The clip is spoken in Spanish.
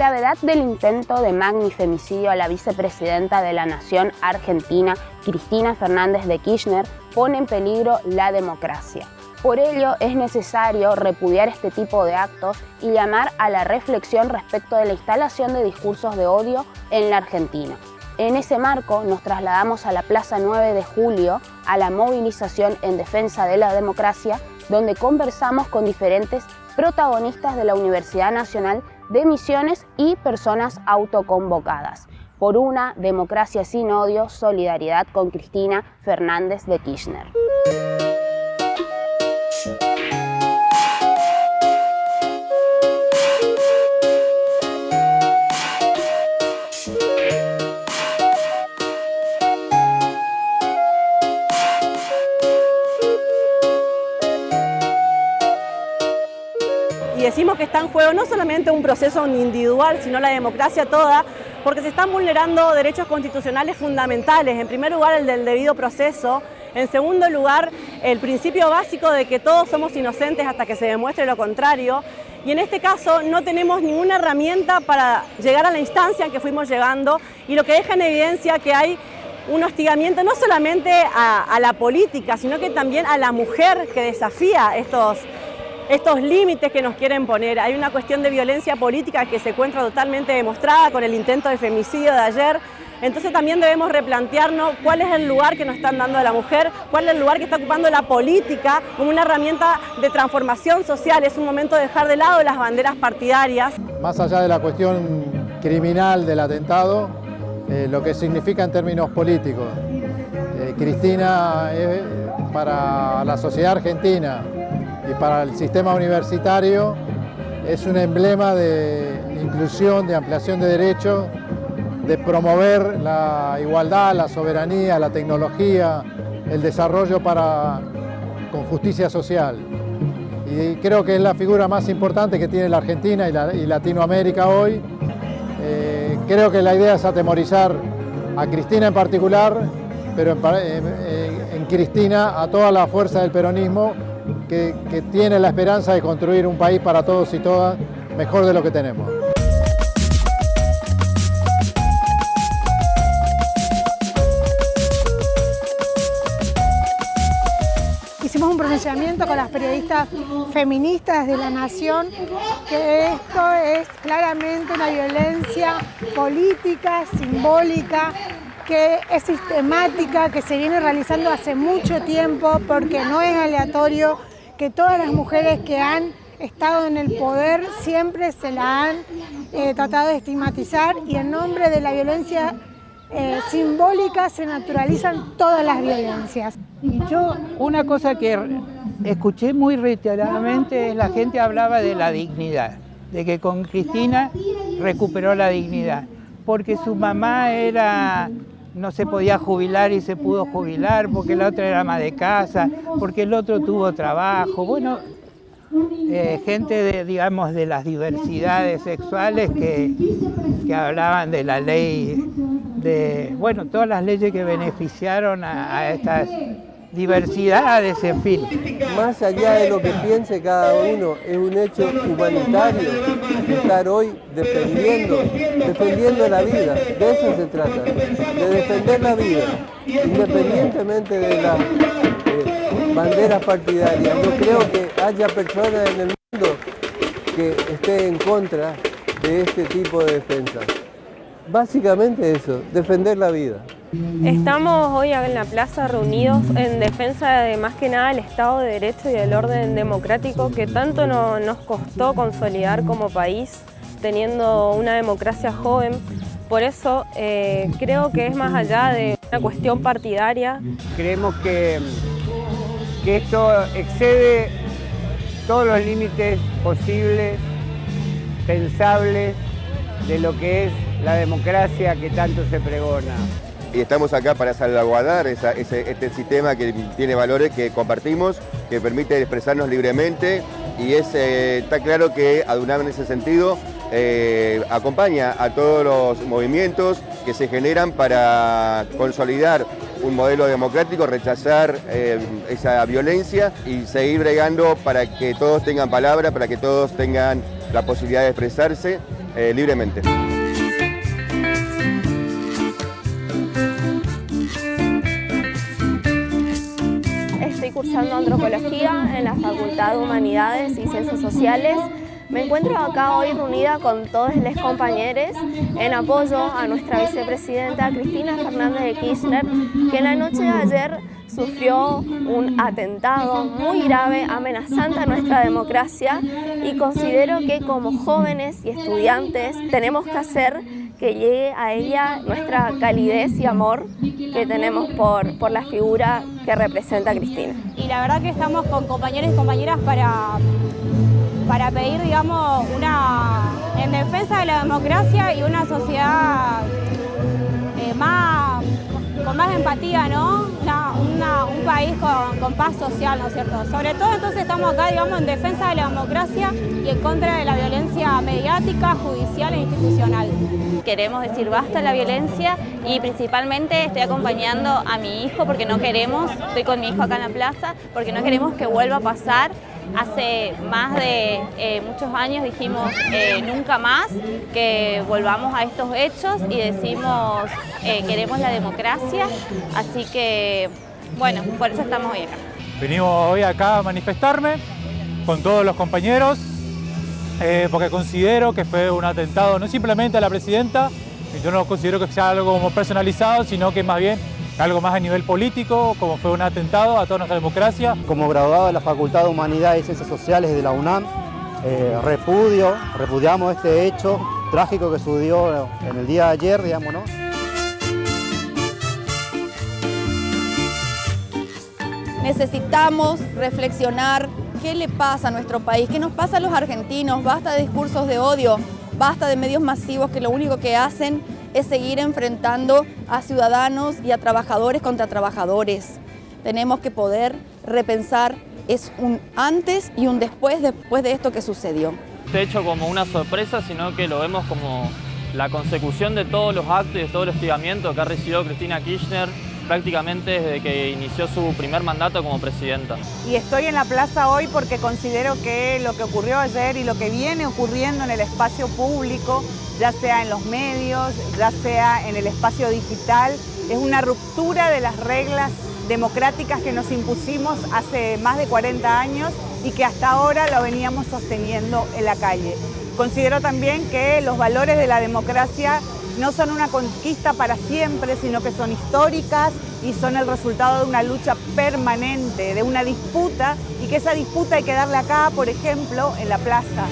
gravedad del intento de magnifemicidio a la vicepresidenta de la Nación Argentina, Cristina Fernández de Kirchner, pone en peligro la democracia. Por ello es necesario repudiar este tipo de actos y llamar a la reflexión respecto de la instalación de discursos de odio en la Argentina. En ese marco nos trasladamos a la Plaza 9 de Julio a la movilización en defensa de la democracia donde conversamos con diferentes protagonistas de la Universidad Nacional de Misiones y personas autoconvocadas por una democracia sin odio, solidaridad con Cristina Fernández de Kirchner. Y decimos que está en juego no solamente un proceso individual, sino la democracia toda, porque se están vulnerando derechos constitucionales fundamentales. En primer lugar, el del debido proceso. En segundo lugar, el principio básico de que todos somos inocentes hasta que se demuestre lo contrario. Y en este caso no tenemos ninguna herramienta para llegar a la instancia en que fuimos llegando y lo que deja en evidencia que hay un hostigamiento no solamente a, a la política, sino que también a la mujer que desafía estos, estos límites que nos quieren poner. Hay una cuestión de violencia política que se encuentra totalmente demostrada con el intento de femicidio de ayer. Entonces también debemos replantearnos cuál es el lugar que nos están dando a la mujer, cuál es el lugar que está ocupando la política como una herramienta de transformación social. Es un momento de dejar de lado las banderas partidarias. Más allá de la cuestión criminal del atentado, eh, lo que significa en términos políticos. Eh, Cristina para la sociedad argentina y para el sistema universitario es un emblema de inclusión, de ampliación de derechos, de promover la igualdad, la soberanía, la tecnología, el desarrollo para, con justicia social. Y creo que es la figura más importante que tiene la Argentina y, Latinoamérica hoy. Eh, creo que la idea es atemorizar a Cristina en particular, pero en, en Cristina a toda la fuerza del peronismo que, tiene la esperanza de construir un país para todos y todas mejor de lo que tenemos. Hicimos un pronunciamiento con las periodistas feministas de la Nación que esto es claramente una violencia política, simbólica, que es sistemática, que se viene realizando hace mucho tiempo porque no es aleatorio que todas las mujeres que han estado en el poder siempre se la han eh, tratado de estigmatizar y en nombre de la violencia eh, simbólica se naturalizan todas las violencias. Y yo una cosa que escuché muy reiteradamente es la gente hablaba de la dignidad, de que con Cristina recuperó la dignidad, porque su mamá era no se podía jubilar y se pudo jubilar, porque la otra era más de casa, porque el otro tuvo trabajo. Bueno, eh, gente de, digamos, de las diversidades sexuales que, que, hablaban de la ley, de, bueno, todas las leyes que beneficiaron a estas diversidades, en fin. Más allá de lo que piense cada uno, es un hecho humanitario estar hoy defendiendo, defendiendo la vida. De eso se trata, de defender la vida, independientemente de las eh, banderas partidarias. No creo que haya personas en el mundo que estén en contra de este tipo de defensa. Básicamente eso, defender la vida. Estamos hoy en la plaza reunidos en defensa de más que nada el Estado de Derecho y el orden democrático que tanto nos costó consolidar como país teniendo una democracia joven. Por eso eh, creo que es más allá de una cuestión partidaria. Creemos que, que esto excede todos los límites posibles, pensables, de lo que es la democracia que tanto se pregona y estamos acá para salvaguardar este sistema que tiene valores que compartimos, que permite expresarnos libremente y es, eh, está claro que ADUNAM en ese sentido eh, acompaña a todos los movimientos que se generan para consolidar un modelo democrático, rechazar eh, esa violencia y seguir bregando para que todos tengan palabra, para que todos tengan la posibilidad de expresarse libremente. Cursando antropología en la Facultad de Humanidades y Ciencias Sociales. Me encuentro acá hoy reunida con todos los compañeros en apoyo a nuestra vicepresidenta Cristina Fernández de Kirchner, que en la noche de ayer sufrió un atentado muy grave, amenazante a nuestra democracia y considero que como jóvenes y estudiantes tenemos que hacer que llegue a ella nuestra calidez y amor que tenemos por, por la figura que representa Cristina. Y la verdad que estamos con compañeros y compañeras para para pedir, digamos, una en defensa de la democracia y una sociedad eh, más, con más empatía, ¿no? País con, paz social, ¿no es cierto? Sobre todo entonces estamos acá, digamos, en defensa de la democracia y en contra de la violencia mediática, judicial e institucional. Queremos decir basta la violencia y principalmente estoy acompañando a mi hijo porque no queremos, estoy con mi hijo acá en la plaza, porque no queremos que vuelva a pasar Hace más de eh, muchos años dijimos eh, nunca más que volvamos a estos hechos y decimos eh, queremos la democracia, así que bueno, por eso estamos hoy acá. Venimos hoy acá a manifestarme con todos los compañeros porque considero que fue un atentado no simplemente a la presidenta, yo no considero que sea algo como personalizado, sino que más bien algo más a nivel político, como fue un atentado a toda nuestra democracia. Como graduado de la Facultad de Humanidades y Ciencias Sociales de la UNAM, eh, repudio, repudiamos este hecho trágico que sucedió en el día de ayer, digamos, ¿no? Necesitamos reflexionar qué le pasa a nuestro país, qué nos pasa a los argentinos, basta de discursos de odio, basta de medios masivos que lo único que hacen es seguir enfrentando a ciudadanos y a trabajadores contra trabajadores. Tenemos que poder repensar, es un antes y un después después de esto que sucedió. Este hecho como una sorpresa, sino que lo vemos como la consecución de todos los actos y de todo el hostigamiento que ha recibido Cristina Kirchner prácticamente desde que inició su primer mandato como presidenta. Y estoy en la plaza hoy porque considero que lo que ocurrió ayer y lo que viene ocurriendo en el espacio público, ya sea en los medios, ya sea en el espacio digital, es una ruptura de las reglas democráticas que nos impusimos hace más de 40 años y que hasta ahora lo veníamos sosteniendo en la calle. Considero también que los valores de la democracia no son una conquista para siempre, sino que son históricas y son el resultado de una lucha permanente, de una disputa, y que esa disputa hay que darle acá, por ejemplo, en la plaza.